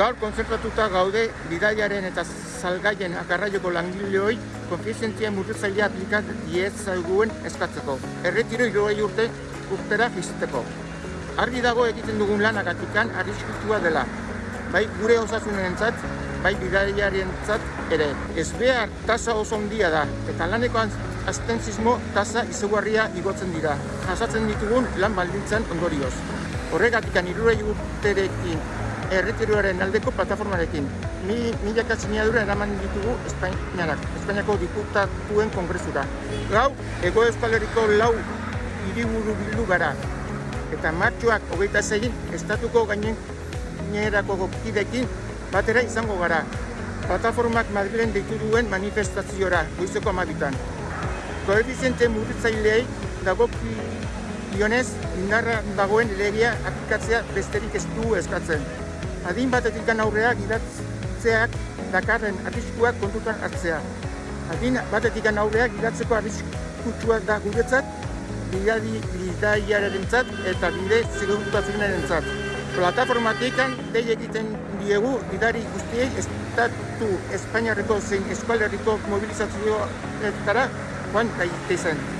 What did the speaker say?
Gaur konzertatuta gaude bidaiaren eta salgaien akarraioko langileoi konfizientzia murritzailea aplikat diezaguen eskatzeko. Erretiro irogei urte urtera fiziteko. Argi dago egiten dugun lanagatikan arriskutua dela. Bai gure osasunentzat, bai bidaiarentzat ere. Ez behar tasa oso handia da, eta laneko astentzismo tasa izugarria igotzen dira. Jasatzen ditugun lan baldintzan ondorioz. Horregatikan irurei urterekin erretiroaren aldeko plataformarekin. Mi, milaka sinadura eraman ditugu Espainianak, Espainiako diputatuen kongresura. Gau, ego euskal herriko lau hiriburu bildu gara. Eta martxoak hogeita zegin, estatuko gainen ginerako kidekin batera izango gara. Plataformak Madrilen deitu duen manifestaziora, goizeko amabitan. Koefiziente murritzaileei dagoki Ionez, indarra dagoen legia aplikatzea besterik ez du eskatzen. Adin batetik aurrea gidatzeak dakarren arriskuak kontutan hartzea. Adin batetik aurrea gidatzeko arriskutsua da guretzat, bidaiaren zat eta bide segurtazionaren zat. Plataformatik dei egiten diegu bidari guztiei estatu Espainiarreko zein eskualerriko mobilizazioetara joan daitezen.